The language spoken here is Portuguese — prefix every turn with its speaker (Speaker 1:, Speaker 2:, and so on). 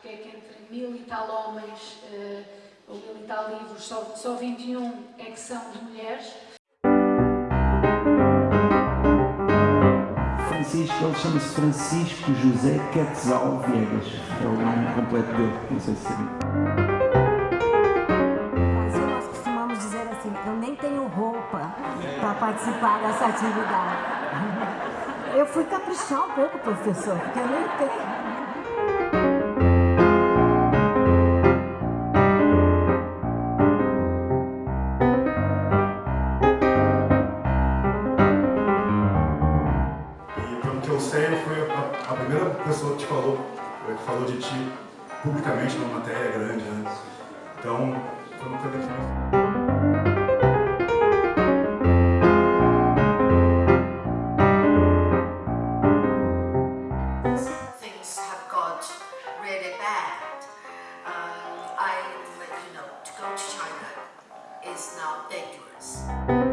Speaker 1: porque é que entre mil e tal homens, uh, ou mil e tal livros, só, só 21 é que são de mulheres.
Speaker 2: Francisco, ele chama-se Francisco José Quetzal Viegas, é o nome completo dele, não sei se sabia.
Speaker 3: nós costumamos dizer assim, eu nem tenho roupa para participar dessa atividade. Eu fui caprichar um pouco, professor, porque eu nem tenho.
Speaker 4: A, a, primeira pessoa que te falou, que falou de ti publicamente numa matéria grande, né? Então, foi uma coisa que...
Speaker 5: is now dangerous.